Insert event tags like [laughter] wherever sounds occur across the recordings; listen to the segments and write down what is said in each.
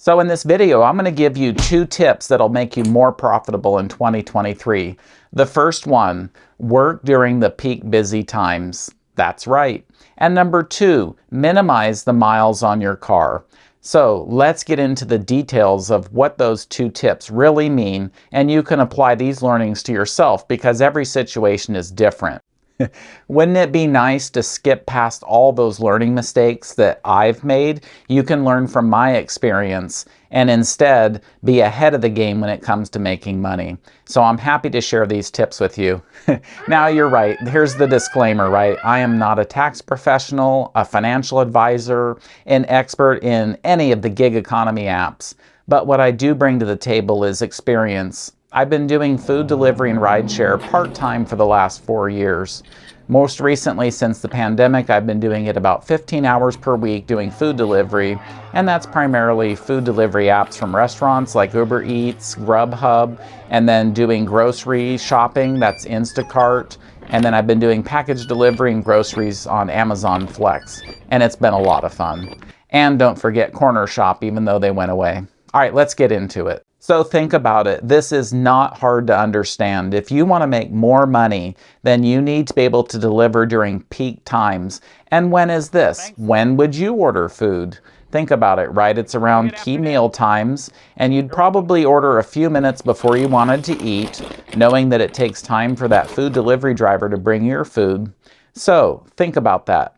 So in this video, I'm going to give you two tips that'll make you more profitable in 2023. The first one, work during the peak busy times. That's right. And number two, minimize the miles on your car. So let's get into the details of what those two tips really mean, and you can apply these learnings to yourself because every situation is different. [laughs] Wouldn't it be nice to skip past all those learning mistakes that I've made? You can learn from my experience and instead be ahead of the game when it comes to making money. So I'm happy to share these tips with you. [laughs] now you're right, here's the disclaimer, right? I am not a tax professional, a financial advisor, an expert in any of the gig economy apps. But what I do bring to the table is experience I've been doing food delivery and rideshare part-time for the last four years. Most recently, since the pandemic, I've been doing it about 15 hours per week doing food delivery, and that's primarily food delivery apps from restaurants like Uber Eats, Grubhub, and then doing grocery shopping, that's Instacart, and then I've been doing package delivery and groceries on Amazon Flex, and it's been a lot of fun. And don't forget Corner Shop, even though they went away. All right, let's get into it. So think about it. This is not hard to understand. If you want to make more money, then you need to be able to deliver during peak times. And when is this? When would you order food? Think about it, right? It's around key meal times, and you'd probably order a few minutes before you wanted to eat, knowing that it takes time for that food delivery driver to bring your food. So think about that.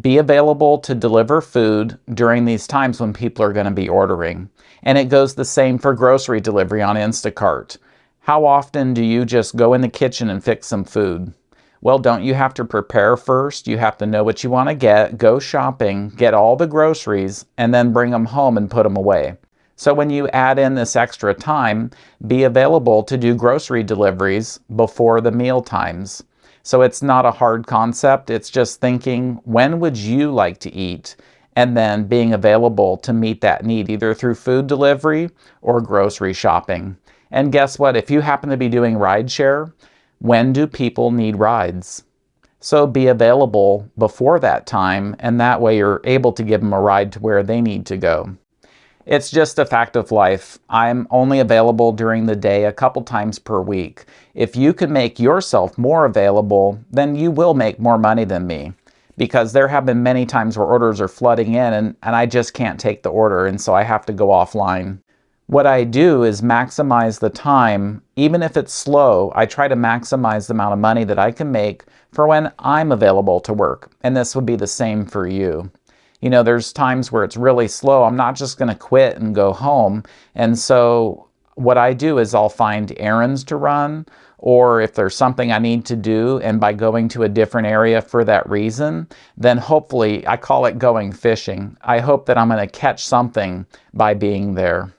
Be available to deliver food during these times when people are going to be ordering. And it goes the same for grocery delivery on Instacart. How often do you just go in the kitchen and fix some food? Well, don't you have to prepare first? You have to know what you want to get, go shopping, get all the groceries, and then bring them home and put them away. So when you add in this extra time, be available to do grocery deliveries before the meal times. So it's not a hard concept. It's just thinking, when would you like to eat? And then being available to meet that need either through food delivery or grocery shopping. And guess what? If you happen to be doing rideshare, when do people need rides? So be available before that time, and that way you're able to give them a ride to where they need to go. It's just a fact of life. I'm only available during the day a couple times per week. If you can make yourself more available, then you will make more money than me. Because there have been many times where orders are flooding in and, and I just can't take the order and so I have to go offline. What I do is maximize the time, even if it's slow, I try to maximize the amount of money that I can make for when I'm available to work. And this would be the same for you you know, there's times where it's really slow. I'm not just going to quit and go home. And so what I do is I'll find errands to run or if there's something I need to do and by going to a different area for that reason, then hopefully I call it going fishing. I hope that I'm going to catch something by being there.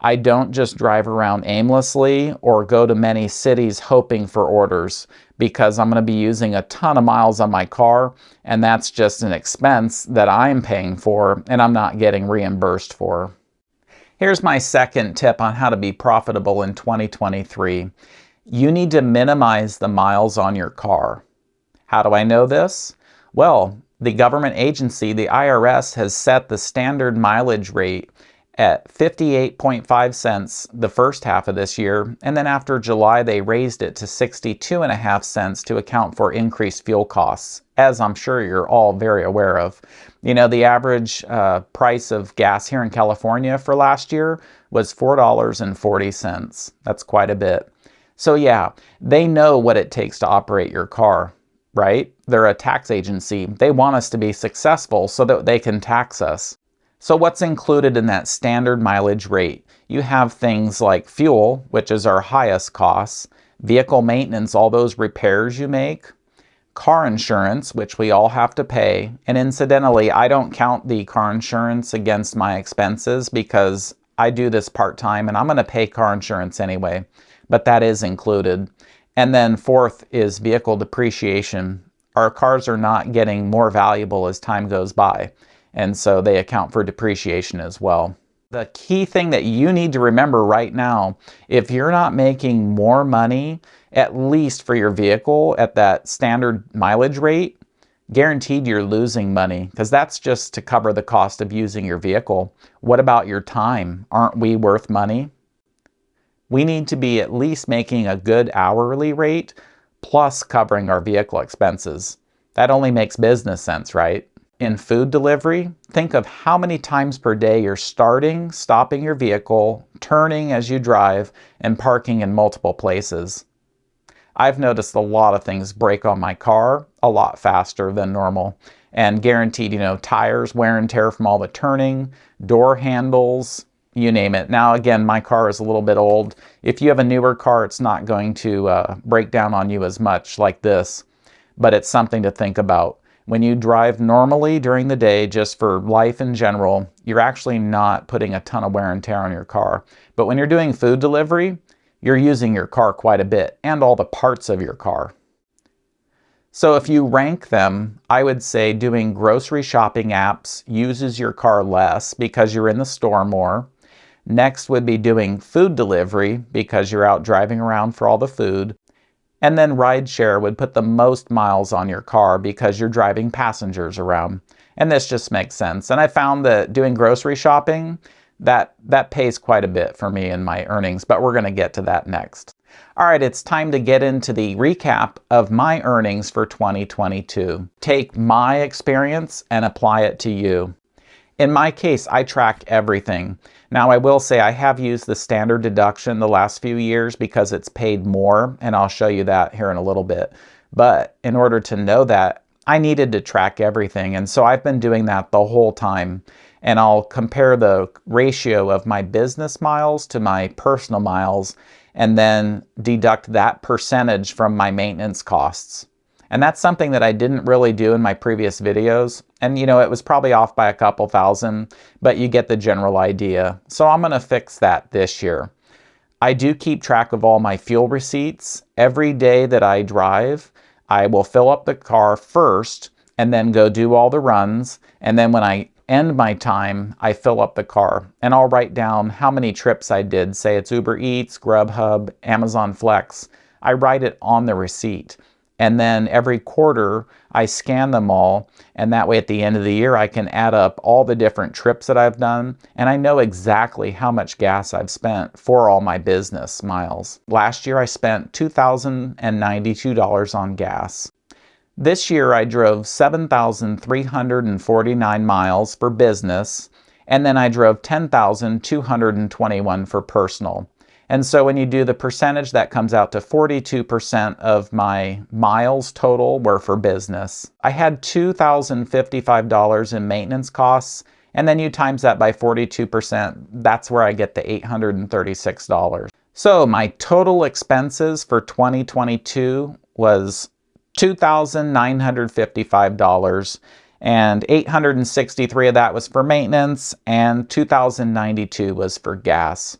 I don't just drive around aimlessly or go to many cities hoping for orders because I'm going to be using a ton of miles on my car and that's just an expense that I'm paying for and I'm not getting reimbursed for. Here's my second tip on how to be profitable in 2023. You need to minimize the miles on your car. How do I know this? Well, the government agency, the IRS, has set the standard mileage rate at 58.5 cents the first half of this year, and then after July they raised it to 62.5 cents to account for increased fuel costs, as I'm sure you're all very aware of. You know, the average uh, price of gas here in California for last year was $4.40. That's quite a bit. So yeah, they know what it takes to operate your car, right? They're a tax agency. They want us to be successful so that they can tax us. So what's included in that standard mileage rate? You have things like fuel, which is our highest costs, vehicle maintenance, all those repairs you make, car insurance, which we all have to pay. And incidentally, I don't count the car insurance against my expenses because I do this part-time and I'm going to pay car insurance anyway, but that is included. And then fourth is vehicle depreciation. Our cars are not getting more valuable as time goes by and so they account for depreciation as well. The key thing that you need to remember right now, if you're not making more money, at least for your vehicle at that standard mileage rate, guaranteed you're losing money because that's just to cover the cost of using your vehicle. What about your time? Aren't we worth money? We need to be at least making a good hourly rate plus covering our vehicle expenses. That only makes business sense, right? In food delivery, think of how many times per day you're starting, stopping your vehicle, turning as you drive, and parking in multiple places. I've noticed a lot of things break on my car a lot faster than normal and guaranteed, you know, tires wear and tear from all the turning, door handles, you name it. Now, again, my car is a little bit old. If you have a newer car, it's not going to uh, break down on you as much like this, but it's something to think about. When you drive normally during the day, just for life in general, you're actually not putting a ton of wear and tear on your car. But when you're doing food delivery, you're using your car quite a bit and all the parts of your car. So if you rank them, I would say doing grocery shopping apps uses your car less because you're in the store more. Next would be doing food delivery because you're out driving around for all the food. And then rideshare would put the most miles on your car because you're driving passengers around. And this just makes sense. And I found that doing grocery shopping, that, that pays quite a bit for me in my earnings, but we're gonna get to that next. All right, it's time to get into the recap of my earnings for 2022. Take my experience and apply it to you. In my case, I track everything. Now I will say I have used the standard deduction the last few years because it's paid more, and I'll show you that here in a little bit. But in order to know that, I needed to track everything, and so I've been doing that the whole time and I'll compare the ratio of my business miles to my personal miles and then deduct that percentage from my maintenance costs. And that's something that I didn't really do in my previous videos. And you know, it was probably off by a couple thousand, but you get the general idea. So I'm gonna fix that this year. I do keep track of all my fuel receipts. Every day that I drive, I will fill up the car first and then go do all the runs. And then when I end my time, I fill up the car and I'll write down how many trips I did. Say it's Uber Eats, Grubhub, Amazon Flex. I write it on the receipt. And then every quarter I scan them all. And that way at the end of the year, I can add up all the different trips that I've done. And I know exactly how much gas I've spent for all my business miles. Last year I spent $2,092 on gas. This year I drove 7,349 miles for business, and then I drove 10,221 for personal. And so when you do the percentage, that comes out to 42% of my miles total were for business. I had $2,055 in maintenance costs, and then you times that by 42%, that's where I get the $836. So my total expenses for 2022 was $2,955 and 863 of that was for maintenance and 2,092 was for gas.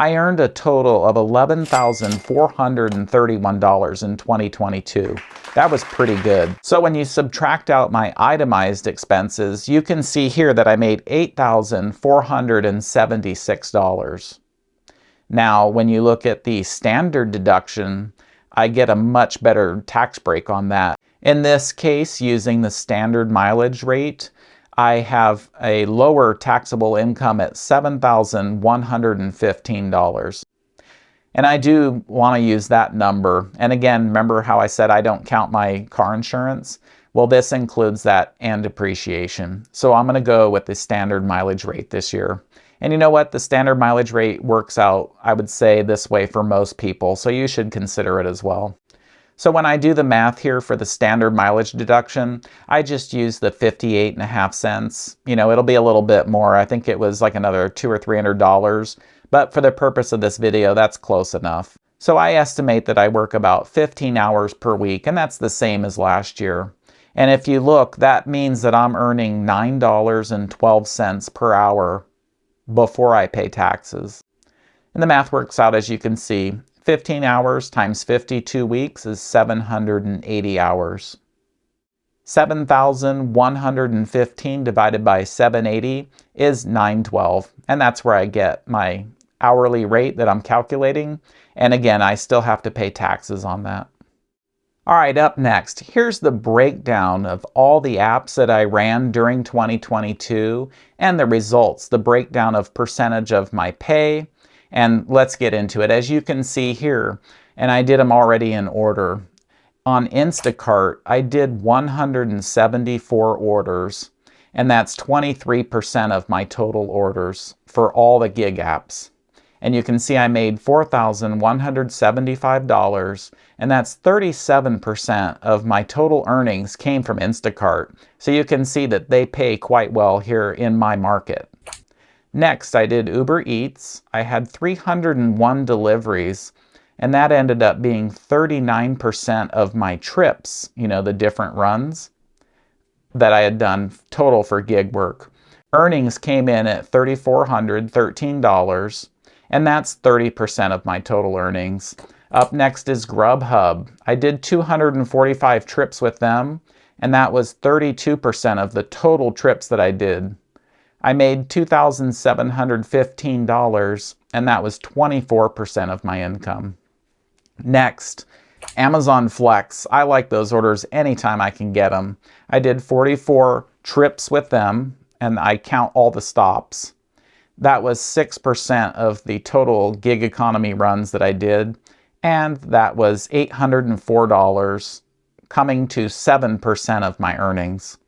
I earned a total of $11,431 in 2022. That was pretty good. So when you subtract out my itemized expenses, you can see here that I made $8,476. Now, when you look at the standard deduction, I get a much better tax break on that. In this case, using the standard mileage rate, I have a lower taxable income at $7,115. And I do want to use that number. And again, remember how I said I don't count my car insurance? Well, this includes that and depreciation. So I'm going to go with the standard mileage rate this year. And you know what? The standard mileage rate works out, I would say, this way for most people, so you should consider it as well. So when I do the math here for the standard mileage deduction, I just use the 58 and a half cents. You know, it'll be a little bit more. I think it was like another two or three hundred dollars. But for the purpose of this video, that's close enough. So I estimate that I work about 15 hours per week, and that's the same as last year. And if you look, that means that I'm earning $9.12 per hour before I pay taxes. And the math works out as you can see. 15 hours times 52 weeks is 780 hours. 7,115 divided by 780 is 912. And that's where I get my hourly rate that I'm calculating. And again, I still have to pay taxes on that. All right, up next, here's the breakdown of all the apps that I ran during 2022 and the results, the breakdown of percentage of my pay, and let's get into it. As you can see here, and I did them already in order, on Instacart, I did 174 orders, and that's 23% of my total orders for all the gig apps and you can see I made $4,175 and that's 37% of my total earnings came from Instacart. So you can see that they pay quite well here in my market. Next, I did Uber Eats. I had 301 deliveries and that ended up being 39% of my trips, you know, the different runs that I had done total for gig work. Earnings came in at $3,413 and that's 30% of my total earnings. Up next is Grubhub. I did 245 trips with them, and that was 32% of the total trips that I did. I made $2,715, and that was 24% of my income. Next, Amazon Flex. I like those orders anytime I can get them. I did 44 trips with them, and I count all the stops. That was 6% of the total gig economy runs that I did, and that was $804, coming to 7% of my earnings.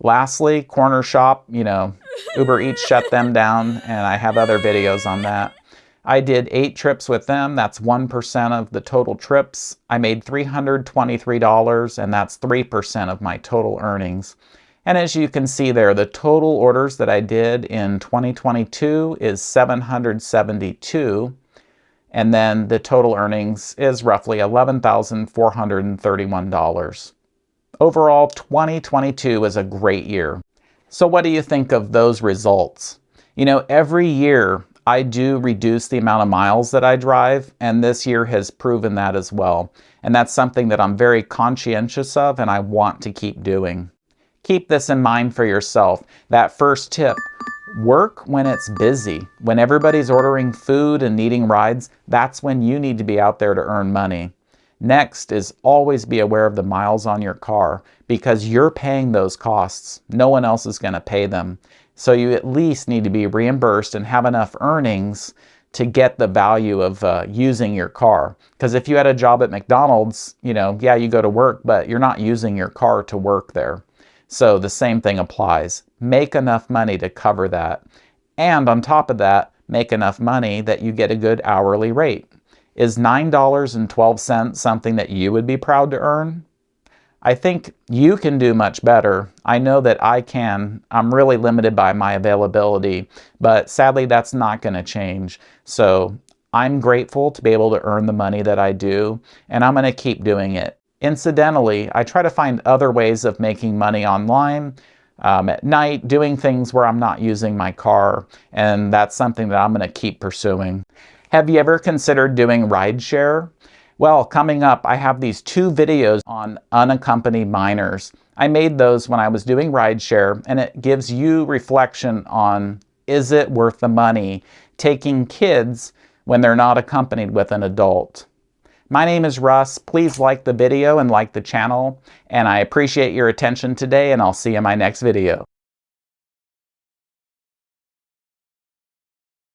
Lastly, corner shop, you know, [laughs] Uber Eats shut them down, and I have other videos on that. I did eight trips with them. That's 1% of the total trips. I made $323, and that's 3% of my total earnings. And as you can see there, the total orders that I did in 2022 is 772. And then the total earnings is roughly $11,431. Overall, 2022 was a great year. So what do you think of those results? You know, every year I do reduce the amount of miles that I drive, and this year has proven that as well. And that's something that I'm very conscientious of and I want to keep doing. Keep this in mind for yourself. That first tip, work when it's busy. When everybody's ordering food and needing rides, that's when you need to be out there to earn money. Next is always be aware of the miles on your car because you're paying those costs. No one else is going to pay them. So you at least need to be reimbursed and have enough earnings to get the value of uh, using your car. Because if you had a job at McDonald's, you know, yeah, you go to work, but you're not using your car to work there. So the same thing applies. Make enough money to cover that. And on top of that, make enough money that you get a good hourly rate. Is $9.12 something that you would be proud to earn? I think you can do much better. I know that I can. I'm really limited by my availability, but sadly that's not going to change. So I'm grateful to be able to earn the money that I do, and I'm going to keep doing it. Incidentally, I try to find other ways of making money online um, at night, doing things where I'm not using my car, and that's something that I'm going to keep pursuing. Have you ever considered doing rideshare? Well, coming up, I have these two videos on unaccompanied minors. I made those when I was doing rideshare, and it gives you reflection on is it worth the money taking kids when they're not accompanied with an adult. My name is Russ. Please like the video and like the channel. And I appreciate your attention today and I'll see you in my next video.